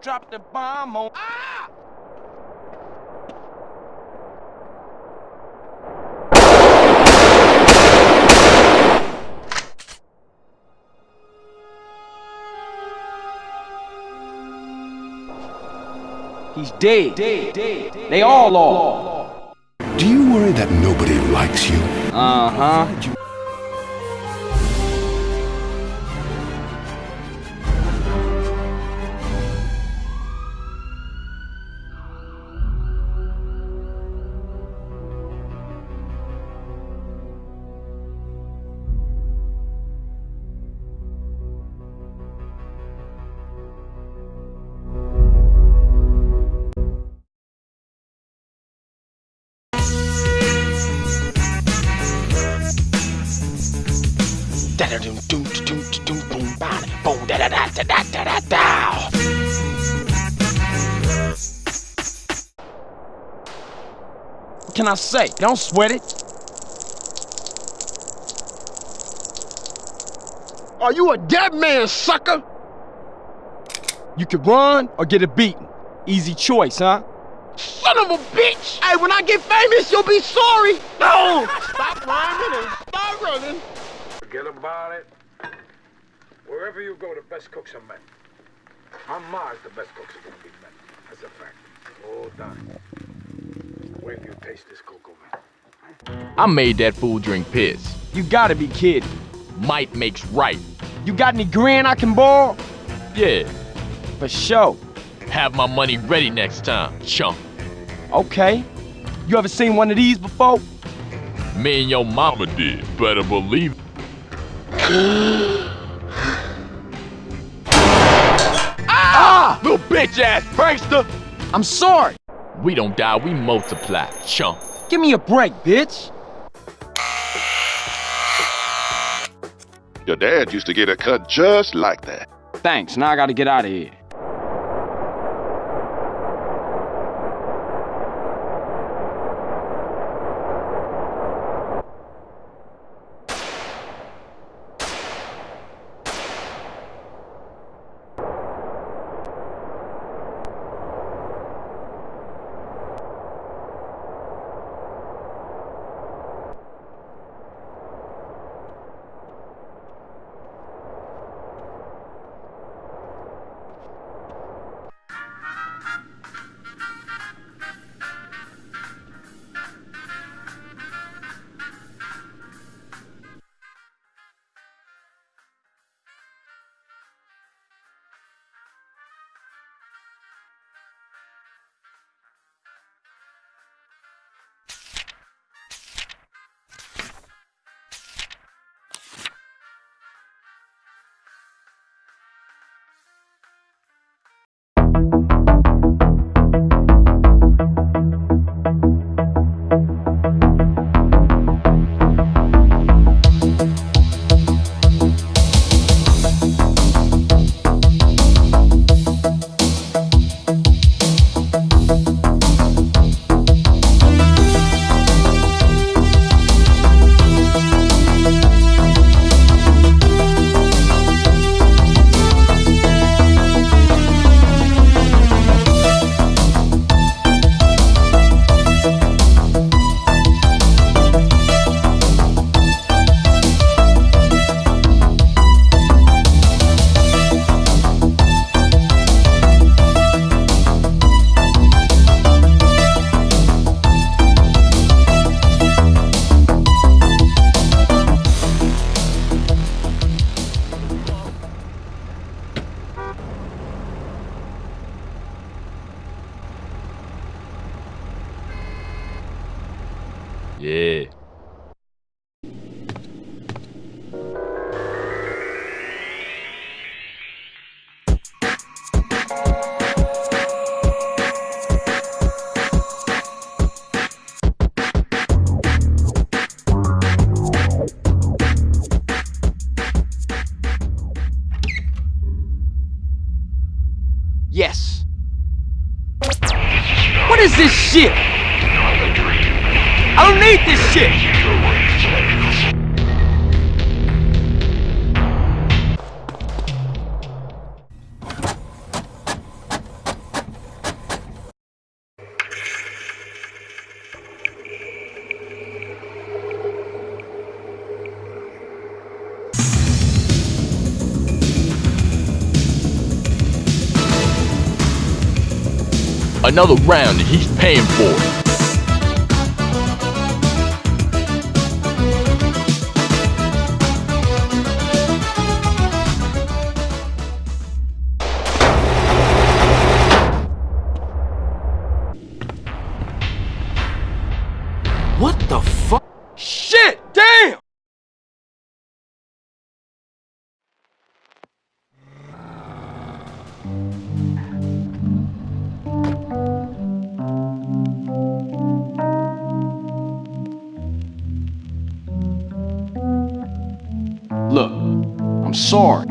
drop the bomb on. Ah! He's dead. dead. dead. They all are. Do you worry that nobody likes you? Uh-huh. Can I say? Don't sweat it. Are you a dead man, sucker? You could run or get it beaten. Easy choice, huh? Son of a bitch! Hey, when I get famous, you'll be sorry! No! Stop rhyming and start running! Forget about it. Wherever you go, the best cooks are men. On Mars, the best cooks are gonna be men. That's a fact. All done. Wait you taste this cocoa, man. I made that fool drink piss. You gotta be kidding. Might makes right. You got any grand I can borrow? Yeah, For sure. have my money ready next time, chump. Okay. You ever seen one of these before? Me and your mama did, better believe it. ah! Little bitch ass prankster! I'm sorry. We don't die, we multiply, chump. Give me a break, bitch. Your dad used to get a cut just like that. Thanks. Now I gotta get out of here. Yeah. Yes. What is this shit? I don't need this shit! Another round and he's paying for it. What the fuck? Shit! Damn! Look, I'm sorry.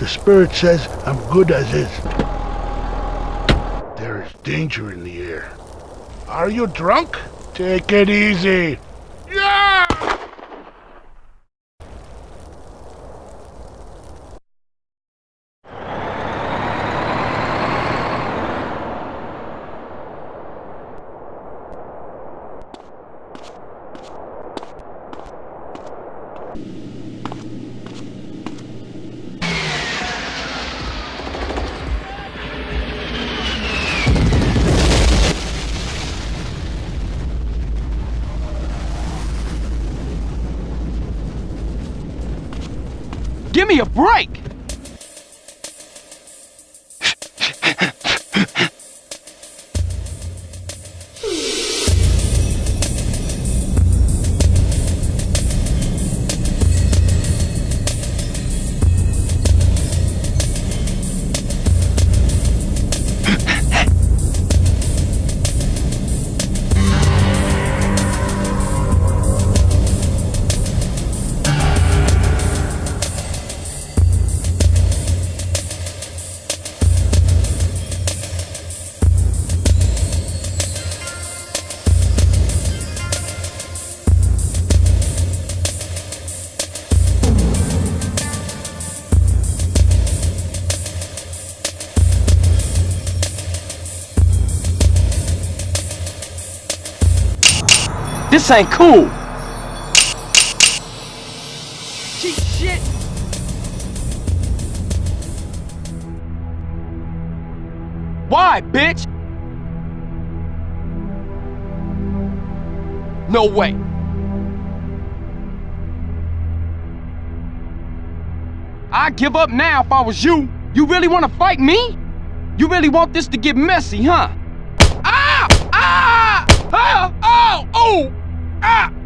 The spirit says I'm good as is. There is danger in the air. Are you drunk? Take it easy. Me a break! This ain't cool! Shit! Why, bitch? No way. I'd give up now if I was you. You really want to fight me? You really want this to get messy, huh? Ah! Ah! Ah! Oh! Oh! Ah!